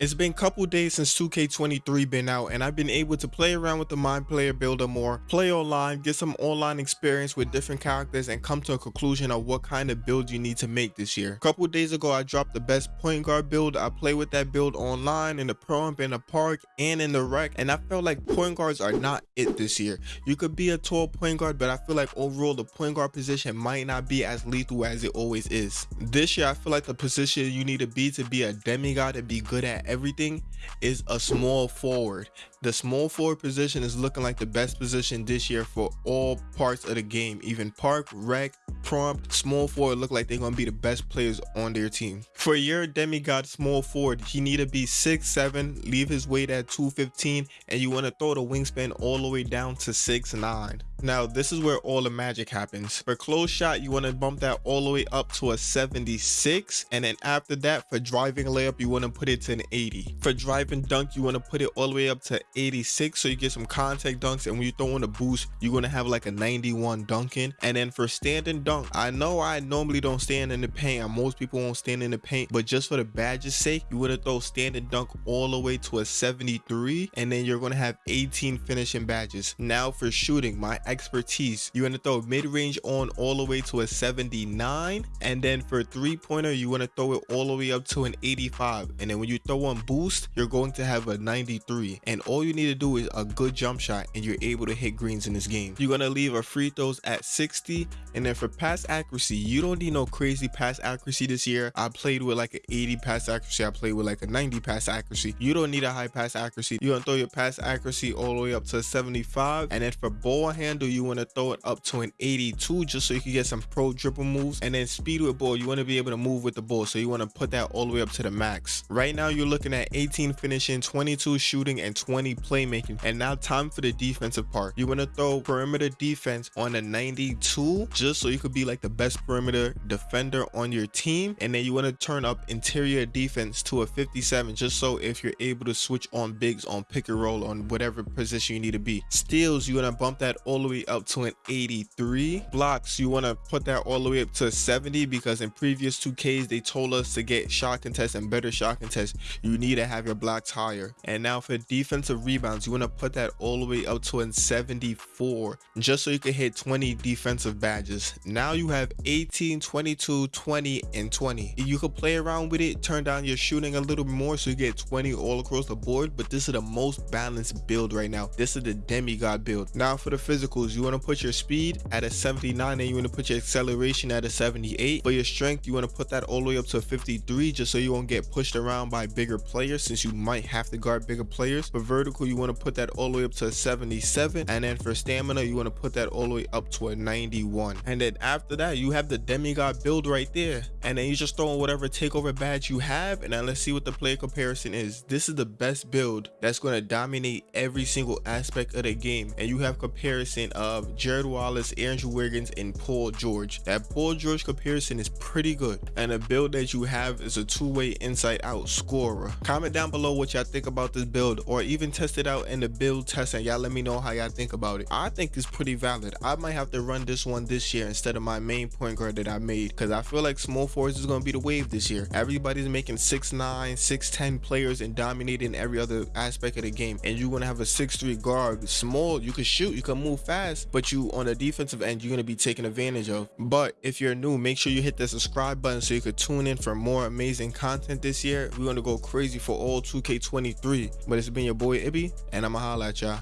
It's been a couple days since 2K23 been out and I've been able to play around with the MyPlayer Builder more, play online, get some online experience with different characters and come to a conclusion of what kind of build you need to make this year. A couple days ago I dropped the best point guard build. I play with that build online in the pro in the park and in the rec and I felt like point guards are not it this year. You could be a tall point guard but I feel like overall the point guard position might not be as lethal as it always is. This year I feel like the position you need to be to be a demigod and be good at everything is a small forward. The small forward position is looking like the best position this year for all parts of the game. Even park, rec, Pro-Am, small forward look like they're going to be the best players on their team. For your demigod small forward, he need to be six seven, leave his weight at 215, and you want to throw the wingspan all the way down to six nine. Now, this is where all the magic happens. For close shot, you want to bump that all the way up to a 76. And then after that, for driving layup, you want to put it to an 80. For driving dunk, you want to put it all the way up to 86 so you get some contact dunks. And when you throw in a boost, you're going to have like a 91 dunking. And then for standing dunk, I know I normally don't stand in the paint. Most people won't stand in the paint. But just for the badge's sake, you want to throw standing dunk all the way to a 73. And then you're going to have 18 finishing badges. Now for shooting, my expertise. You want to throw mid-range on all the way to a 79 and then for three-pointer you want to throw it all the way up to an 85 and then when you throw on boost you're going to have a 93 and all you need to do is a good jump shot and you're able to hit greens in this game. You're going to leave a free throws at 60 and then for pass accuracy you don't need no crazy pass accuracy this year. I played with like an 80 pass accuracy. I played with like a 90 pass accuracy. You don't need a high pass accuracy. You're going to throw your pass accuracy all the way up to 75 and then for ball handle handle you want to throw it up to an 82 just so you can get some pro dribble moves. And then speed with ball you want to be able to move with the ball. So you want to put that all the way up to the max. Right now you're looking at 18 finishing 22 shooting and 20 playmaking. And now time for the defensive part. You want to throw perimeter defense on a 92 just so you could be like the best perimeter defender on your team. And then you want to turn up interior defense to a 57 just so if you're able to switch on bigs on pick and roll on whatever position you need to be. Steals you want to bump that all the way way up to an 83 blocks. You want to put that all the way up to 70 because in previous 2ks they told us to get shot contest and better shot contest. You need to have your blocks higher. And now for defensive rebounds you want to put that all the way up to an 74 just so you can hit 20 defensive badges. Now you have 18 22 20 and 20 you could play around with it turn down your shooting a little more so you get 20 all across the board but this is the most balanced build right now. This is the demigod build. Now for the physical you want to put your speed at a 79 and you want to put your acceleration at a 78 for your strength you want to put that all the way up to 53 just so you won't get pushed around by bigger players since you might have to guard bigger players. For vertical you want to put that all the way up to 77 and then for stamina you want to put that all the way up to a 91 and then after that you have the demigod build right there. And then you just throw in whatever takeover badge you have. And then let's see what the player comparison is. This is the best build that's going to dominate every single aspect of the game. And you have comparison of Gerald Wallace, Andrew Wiggins, and Paul George. That Paul George comparison is pretty good, and the build that you have is a two-way inside-out scorer. Comment down below what y'all think about this build, or even test it out in the build test, and y'all let me know how y'all think about it. I think it's pretty valid. I might have to run this one this year instead of my main point guard that I made, because I feel like small forwards is going to be the wave this year. Everybody's making 6'9", 6'10 players and dominating every other aspect of the game, and you're going to have a 6'3 guard. Small, you can shoot, you can move fast, fast, but you on the defensive end, you're going to be taken advantage of. But if you're new, make sure you hit the subscribe button so you could tune in for more amazing content this year. We're going to go crazy for all 2K23. But it's been your boy Ibby, and I'ma holla at y'all.